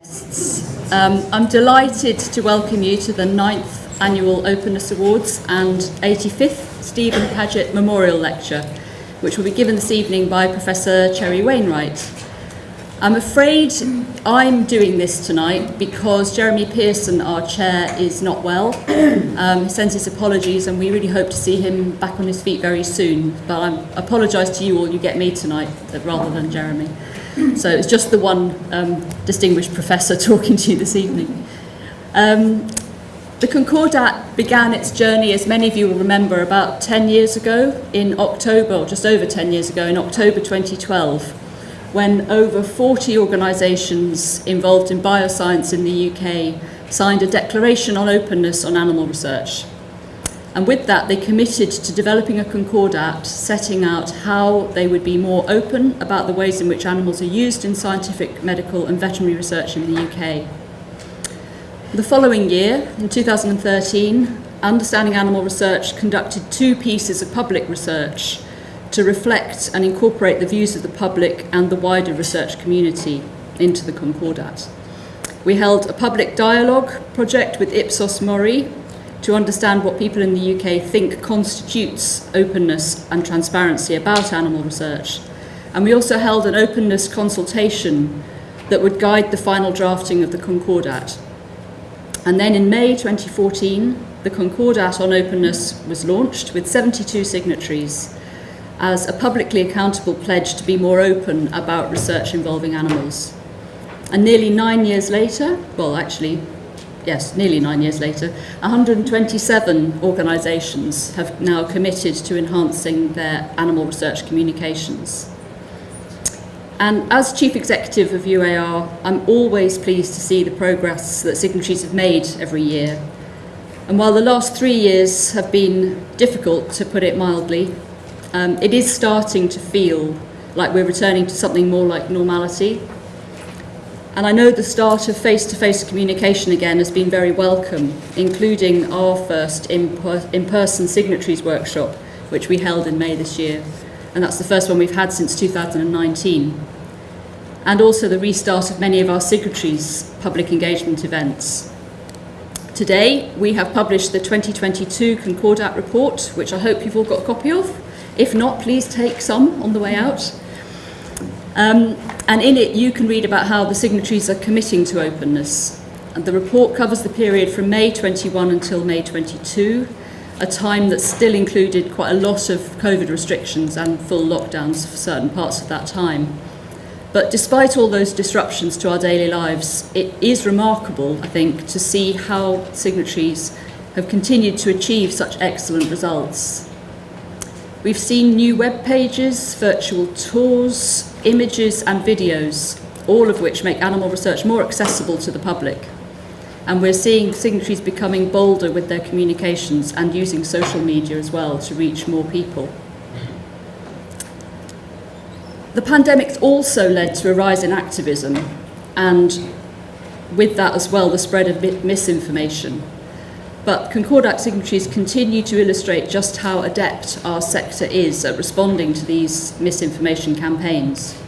Um, I'm delighted to welcome you to the 9th Annual Openness Awards and 85th Stephen Paget Memorial Lecture, which will be given this evening by Professor Cherry Wainwright. I'm afraid I'm doing this tonight because Jeremy Pearson, our chair, is not well. Um, he sends his apologies and we really hope to see him back on his feet very soon. But I apologise to you all, you get me tonight rather than Jeremy. so it's just the one um, distinguished professor talking to you this evening. Um, the Concordat began its journey, as many of you will remember, about 10 years ago in October, or just over 10 years ago, in October 2012, when over 40 organisations involved in bioscience in the UK signed a declaration on openness on animal research. And with that, they committed to developing a Concordat setting out how they would be more open about the ways in which animals are used in scientific, medical and veterinary research in the UK. The following year, in 2013, Understanding Animal Research conducted two pieces of public research to reflect and incorporate the views of the public and the wider research community into the Concordat. We held a public dialogue project with Ipsos Mori to understand what people in the UK think constitutes openness and transparency about animal research. And we also held an openness consultation that would guide the final drafting of the Concordat. And then in May 2014, the Concordat on Openness was launched with 72 signatories as a publicly accountable pledge to be more open about research involving animals. And nearly nine years later, well, actually, yes, nearly nine years later, 127 organisations have now committed to enhancing their animal research communications. And as Chief Executive of UAR, I'm always pleased to see the progress that signatories have made every year. And while the last three years have been difficult, to put it mildly, um, it is starting to feel like we're returning to something more like normality. And I know the start of face-to-face -face communication again has been very welcome, including our first in-person signatories workshop, which we held in May this year. And that's the first one we've had since 2019. And also the restart of many of our signatories' public engagement events. Today, we have published the 2022 Concordat report, which I hope you've all got a copy of. If not, please take some on the way out. Um, and in it, you can read about how the signatories are committing to openness. And the report covers the period from May 21 until May 22, a time that still included quite a lot of COVID restrictions and full lockdowns for certain parts of that time. But despite all those disruptions to our daily lives, it is remarkable, I think, to see how signatories have continued to achieve such excellent results. We've seen new web pages, virtual tours, images and videos, all of which make animal research more accessible to the public. And we're seeing signatories becoming bolder with their communications and using social media as well to reach more people. The pandemic's also led to a rise in activism and with that as well the spread of misinformation but Concordat signatories continue to illustrate just how adept our sector is at responding to these misinformation campaigns.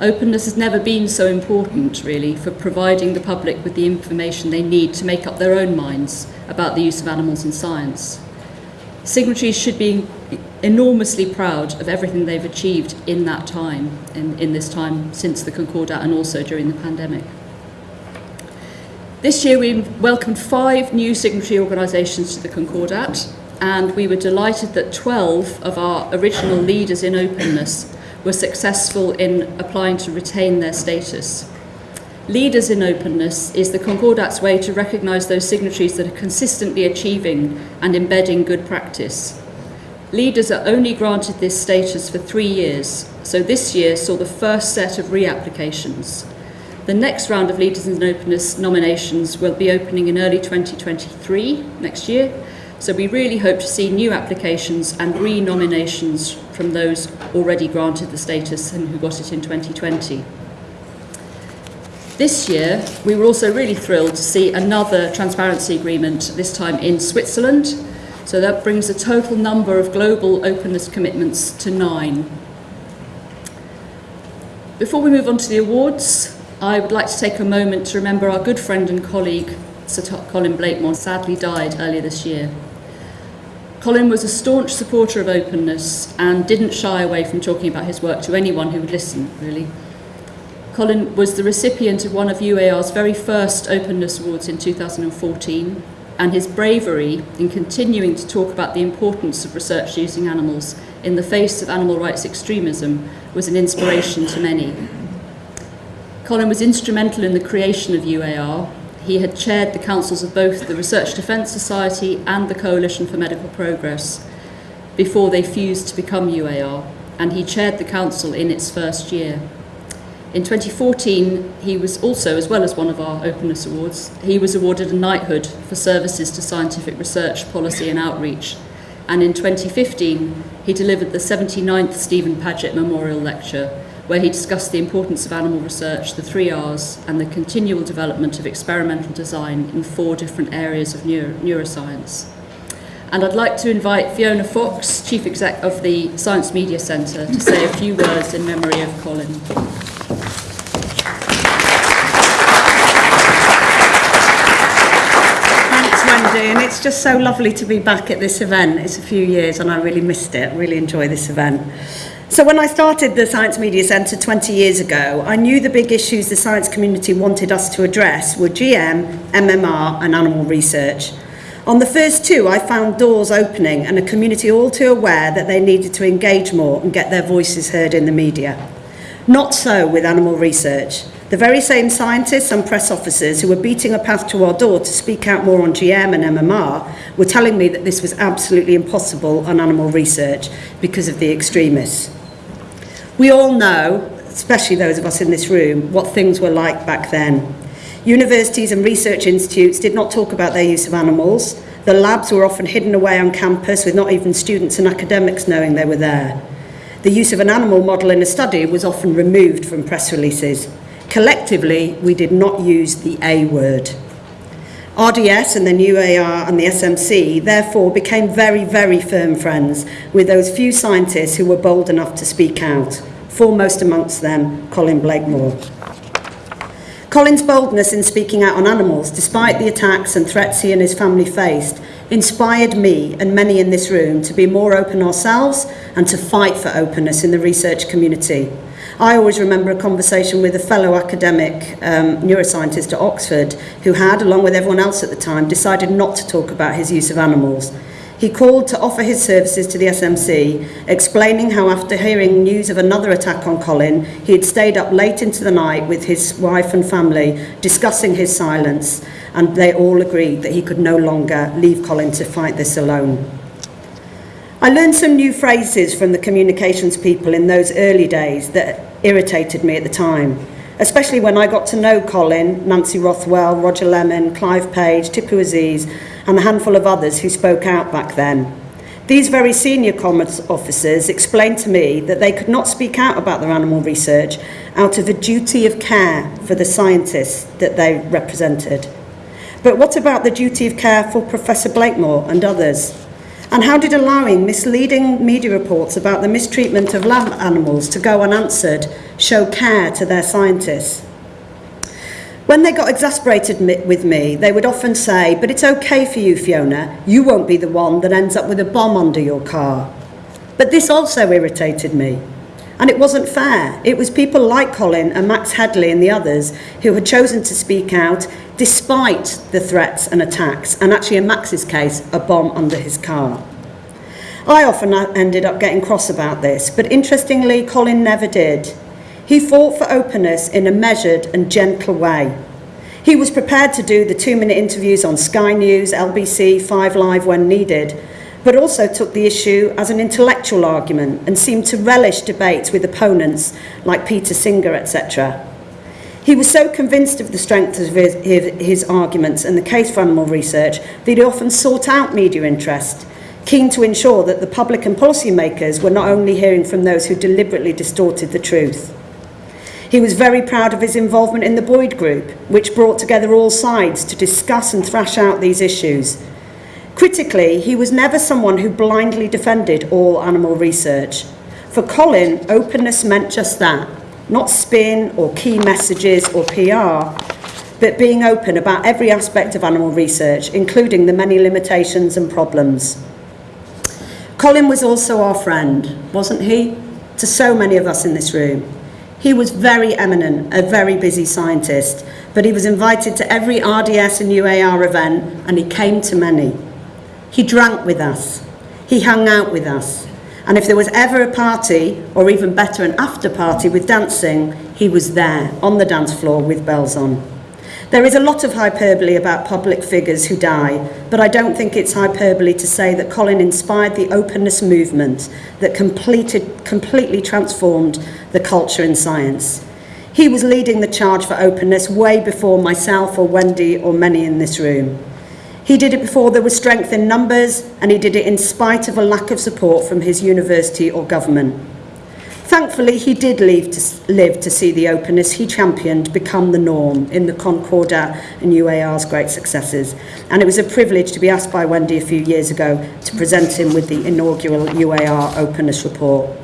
Openness has never been so important, really, for providing the public with the information they need to make up their own minds about the use of animals in science. Signatories should be enormously proud of everything they've achieved in that time, in, in this time since the Concordat and also during the pandemic. This year we welcomed five new signatory organisations to the Concordat and we were delighted that 12 of our original leaders in openness were successful in applying to retain their status. Leaders in openness is the Concordat's way to recognise those signatories that are consistently achieving and embedding good practice. Leaders are only granted this status for three years, so this year saw the first set of reapplications. The next round of Leaders in Openness nominations will be opening in early 2023, next year, so we really hope to see new applications and re-nominations from those already granted the status and who got it in 2020. This year, we were also really thrilled to see another transparency agreement, this time in Switzerland. So that brings the total number of global openness commitments to nine. Before we move on to the awards, I would like to take a moment to remember our good friend and colleague, Sir Colin Blakemore, sadly died earlier this year. Colin was a staunch supporter of openness and didn't shy away from talking about his work to anyone who would listen, really. Colin was the recipient of one of UAR's very first Openness Awards in 2014, and his bravery in continuing to talk about the importance of research using animals in the face of animal rights extremism was an inspiration to many. Colin was instrumental in the creation of UAR. He had chaired the councils of both the Research Defence Society and the Coalition for Medical Progress before they fused to become UAR, and he chaired the council in its first year. In 2014, he was also, as well as one of our Openness Awards, he was awarded a knighthood for services to scientific research, policy and outreach. And in 2015, he delivered the 79th Stephen Paget Memorial Lecture, where he discussed the importance of animal research, the three R's, and the continual development of experimental design in four different areas of neuro neuroscience. And I'd like to invite Fiona Fox, Chief Exec of the Science Media Centre, to say a few words in memory of Colin. Thanks Wendy, and it's just so lovely to be back at this event. It's a few years and I really missed it. I really enjoy this event. So when I started the Science Media Centre 20 years ago, I knew the big issues the science community wanted us to address were GM, MMR and animal research. On the first two, I found doors opening and a community all too aware that they needed to engage more and get their voices heard in the media. Not so with animal research. The very same scientists and press officers who were beating a path to our door to speak out more on GM and MMR were telling me that this was absolutely impossible on animal research because of the extremists. We all know, especially those of us in this room, what things were like back then. Universities and research institutes did not talk about their use of animals. The labs were often hidden away on campus with not even students and academics knowing they were there. The use of an animal model in a study was often removed from press releases. Collectively, we did not use the A word. RDS and the new AR and the SMC therefore became very, very firm friends with those few scientists who were bold enough to speak out, foremost amongst them Colin Blakemore. Colin's boldness in speaking out on animals, despite the attacks and threats he and his family faced, inspired me and many in this room to be more open ourselves and to fight for openness in the research community. I always remember a conversation with a fellow academic um, neuroscientist at Oxford who had, along with everyone else at the time, decided not to talk about his use of animals. He called to offer his services to the SMC, explaining how after hearing news of another attack on Colin, he had stayed up late into the night with his wife and family discussing his silence, and they all agreed that he could no longer leave Colin to fight this alone. I learned some new phrases from the communications people in those early days that irritated me at the time, especially when I got to know Colin, Nancy Rothwell, Roger Lemon, Clive Page, Tipu Aziz, and a handful of others who spoke out back then. These very senior commerce officers explained to me that they could not speak out about their animal research out of a duty of care for the scientists that they represented. But what about the duty of care for Professor Blakemore and others? And how did allowing misleading media reports about the mistreatment of lab animals to go unanswered show care to their scientists? When they got exasperated with me, they would often say, but it's okay for you, Fiona. You won't be the one that ends up with a bomb under your car. But this also irritated me. And it wasn't fair. It was people like Colin and Max Headley and the others who had chosen to speak out despite the threats and attacks, and actually in Max's case, a bomb under his car. I often uh, ended up getting cross about this, but interestingly, Colin never did. He fought for openness in a measured and gentle way. He was prepared to do the two-minute interviews on Sky News, LBC, Five Live when needed, but also took the issue as an intellectual argument and seemed to relish debates with opponents like Peter Singer, etc. He was so convinced of the strength of his, his, arguments and the case for animal research that he often sought out media interest, keen to ensure that the public and policymakers were not only hearing from those who deliberately distorted the truth. He was very proud of his involvement in the Boyd Group, which brought together all sides to discuss and thrash out these issues, Critically, he was never someone who blindly defended all animal research. For Colin, openness meant just that. not spin or key messages or PR, but being open about every aspect of animal research, including the many limitations and problems. Colin was also our friend, wasn't he? To so many of us in this room. He was very eminent, a very busy scientist, but he was invited to every RDS and UAR event and he came to many. He drank with us. He hung out with us. And if there was ever a party, or even better, an after party with dancing, he was there on the dance floor with bells on. There is a lot of hyperbole about public figures who die, but I don't think it's hyperbole to say that Colin inspired the openness movement that completed, completely transformed the culture in science. He was leading the charge for openness way before myself or Wendy or many in this room. He did it before there was strength in numbers, and he did it in spite of a lack of support from his university or government. Thankfully, he did to, live to see the openness he championed become the norm in the Concordat and UAR's great successes. And it was a privilege to be asked by Wendy a few years ago to present him with the inaugural UAR openness report.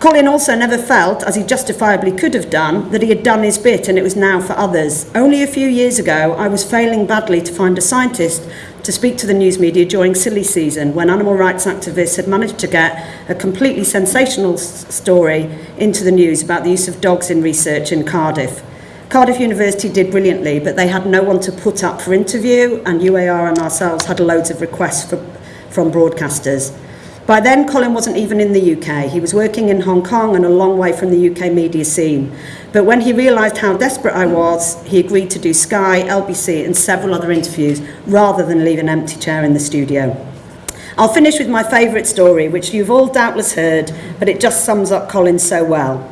Colin also never felt, as he justifiably could have done, that he had done his bit and it was now for others. Only a few years ago, I was failing badly to find a scientist to speak to the news media during silly season when animal rights activists had managed to get a completely sensational story into the news about the use of dogs in research in Cardiff. Cardiff University did brilliantly, but they had no one to put up for interview, and UAR and ourselves had loads of requests for, from broadcasters. By then, Colin wasn't even in the UK. He was working in Hong Kong and a long way from the UK media scene. But when he realised how desperate I was, he agreed to do Sky, LBC and several other interviews rather than leave an empty chair in the studio. I'll finish with my favourite story, which you've all doubtless heard, but it just sums up Colin so well.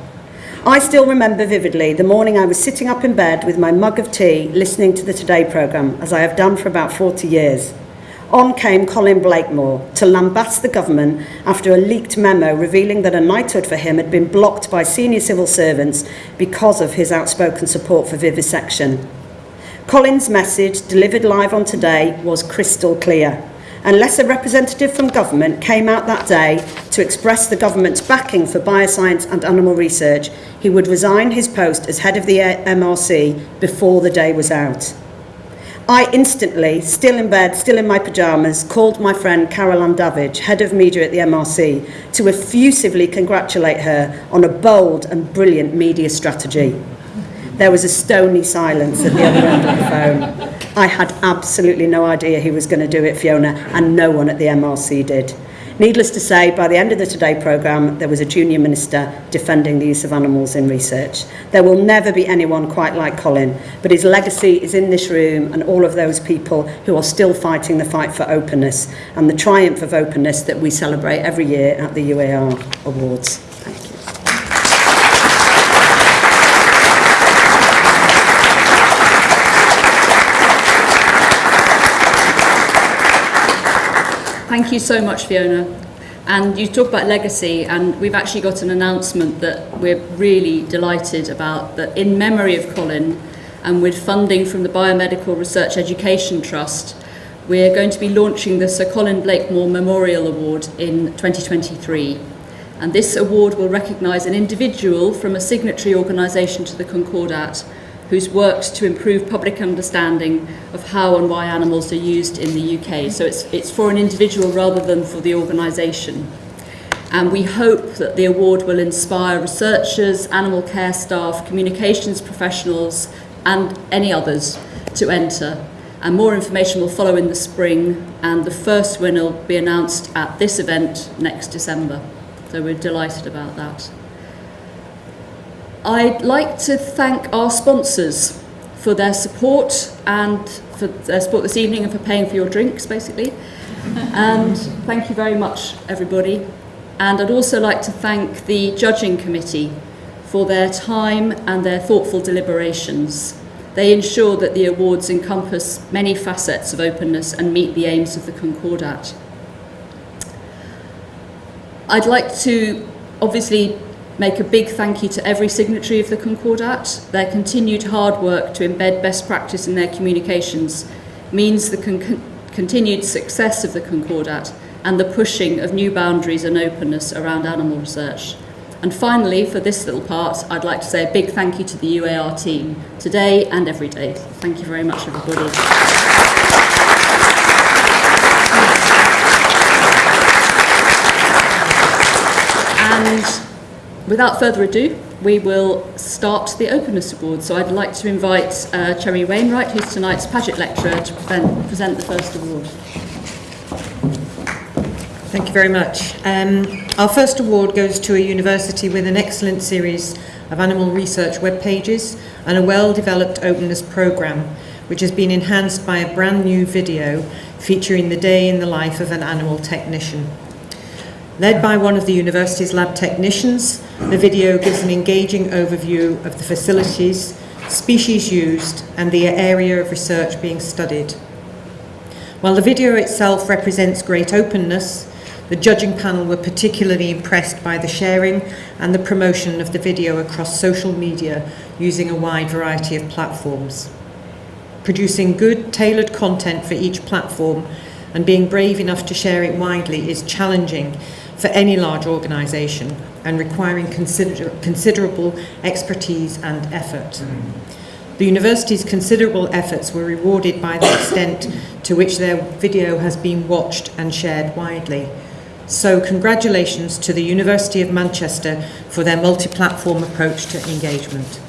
I still remember vividly the morning I was sitting up in bed with my mug of tea listening to the Today programme, as I have done for about 40 years. On came Colin Blakemore to lambast the government after a leaked memo revealing that a knighthood for him had been blocked by senior civil servants because of his outspoken support for vivisection. Colin's message, delivered live on Today, was crystal clear. Unless a representative from government came out that day to express the government's backing for bioscience and animal research, he would resign his post as head of the MRC before the day was out. I instantly, still in bed, still in my pyjamas, called my friend Carol Andavage, head of media at the MRC, to effusively congratulate her on a bold and brilliant media strategy. There was a stony silence at the other end of the phone. I had absolutely no idea he was going to do it, Fiona, and no one at the MRC did. Needless to say, by the end of the Today programme, there was a junior minister defending the use of animals in research. There will never be anyone quite like Colin, but his legacy is in this room and all of those people who are still fighting the fight for openness and the triumph of openness that we celebrate every year at the UAR Awards. thank you so much, Fiona. And you talk about legacy, and we've actually got an announcement that we're really delighted about that in memory of Colin and with funding from the Biomedical Research Education Trust, we're going to be launching the Sir Colin Blakemore Memorial Award in 2023. And this award will recognise an individual from a signatory organisation to the Concordat who's worked to improve public understanding of how and why animals are used in the UK. So it's, it's for an individual rather than for the organisation. And we hope that the award will inspire researchers, animal care staff, communications professionals, and any others to enter. And more information will follow in the spring, and the first winner will be announced at this event next December. So we're delighted about that. I'd like to thank our sponsors for their support and for their support this evening and for paying for your drinks, basically. and thank you very much, everybody. And I'd also like to thank the judging committee for their time and their thoughtful deliberations. They ensure that the awards encompass many facets of openness and meet the aims of the Concordat. I'd like to obviously make a big thank you to every signatory of the Concordat. Their continued hard work to embed best practice in their communications means the con continued success of the Concordat and the pushing of new boundaries and openness around animal research. And finally, for this little part, I'd like to say a big thank you to the UAR team, today and every day. Thank you very much, everybody. And without further ado, we will start the Openness Award. So I'd like to invite uh, Cherry Wainwright, who's tonight's Paget lecturer, to present, present the first award. Thank you very much. Um, our first award goes to a university with an excellent series of animal research web pages and a well-developed openness programme, which has been enhanced by a brand new video featuring the day in the life of an animal technician. Led by one of the university's lab technicians, the video gives an engaging overview of the facilities, species used and the area of research being studied. While the video itself represents great openness, the judging panel were particularly impressed by the sharing and the promotion of the video across social media using a wide variety of platforms. Producing good, tailored content for each platform and being brave enough to share it widely is challenging for any large organisation and requiring consider considerable expertise and effort. The university's considerable efforts were rewarded by the extent to which their video has been watched and shared widely. So congratulations to the University of Manchester for their multi-platform approach to engagement.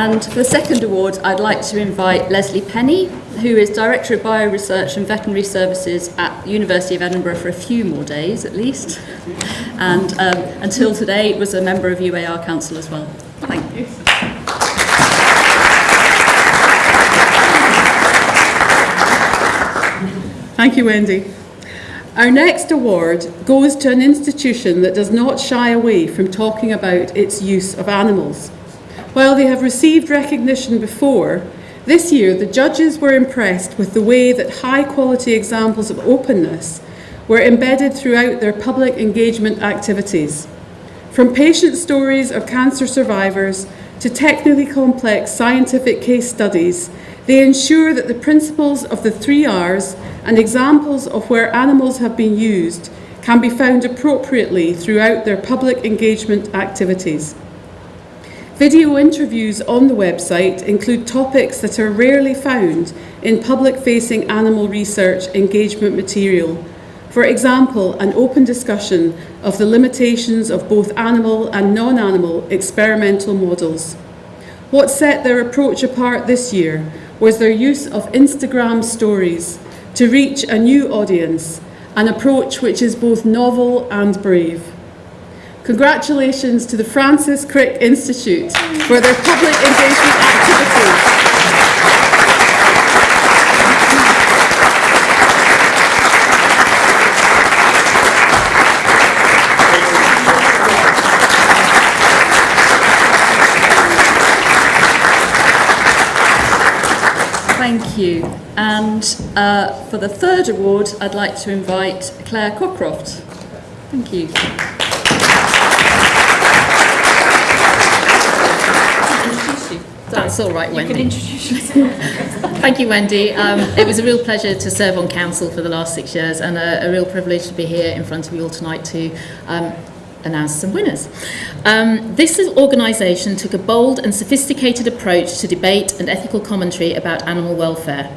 And for the second award, I'd like to invite Lesley Penny, who is Director of Bioresearch and Veterinary Services at the University of Edinburgh for a few more days at least. And um, until today, was a member of UAR Council as well. Thank you. Thank you, Wendy. Our next award goes to an institution that does not shy away from talking about its use of animals. While they have received recognition before, this year the judges were impressed with the way that high quality examples of openness were embedded throughout their public engagement activities. From patient stories of cancer survivors to technically complex scientific case studies, they ensure that the principles of the three R's and examples of where animals have been used can be found appropriately throughout their public engagement activities. Video interviews on the website include topics that are rarely found in public-facing animal research engagement material. For example, an open discussion of the limitations of both animal and non-animal experimental models. What set their approach apart this year was their use of Instagram stories to reach a new audience, an approach which is both novel and brave. Congratulations to the Francis Crick Institute for their public engagement activities. Thank you. And uh, for the third award, I'd like to invite Claire Cockcroft. Thank you. That's all right, Wendy. You can introduce yourself. Thank you, Wendy. Um, it was a real pleasure to serve on council for the last six years and a, a real privilege to be here in front of you all tonight to um, announce some winners. Um, this organisation took a bold and sophisticated approach to debate and ethical commentary about animal welfare.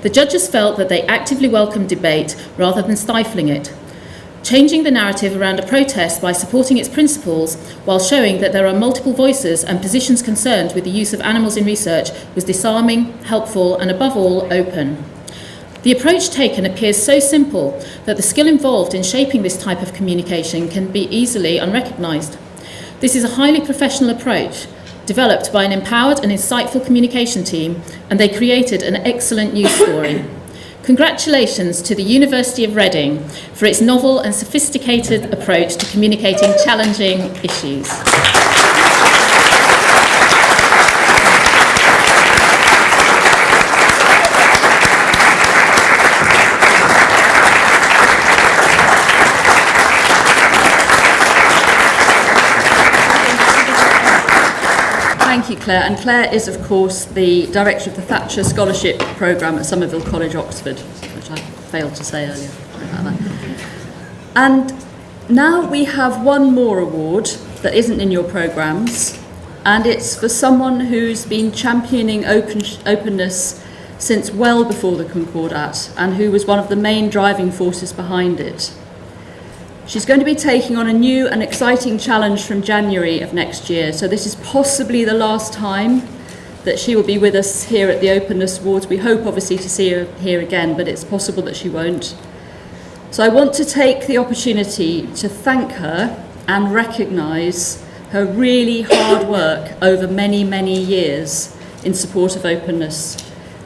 The judges felt that they actively welcomed debate rather than stifling it, changing the narrative around a protest by supporting its principles while showing that there are multiple voices and positions concerned with the use of animals in research was disarming, helpful and above all open. The approach taken appears so simple that the skill involved in shaping this type of communication can be easily unrecognised. This is a highly professional approach developed by an empowered and insightful communication team and they created an excellent news story. Congratulations to the University of Reading for its novel and sophisticated approach to communicating challenging issues. Thank you, Claire. And Claire is, of course, the director of the Thatcher Scholarship Programme at Somerville College, Oxford, which I failed to say earlier. And now we have one more award that isn't in your programmes, and it's for someone who's been championing open, openness since well before the Concordat and who was one of the main driving forces behind it. She's going to be taking on a new and exciting challenge from January of next year. So this is possibly the last time that she will be with us here at the Openness Awards. We hope obviously to see her here again, but it's possible that she won't. So I want to take the opportunity to thank her and recognise her really hard work over many, many years in support of openness.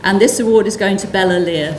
And this award is going to Bella Lear.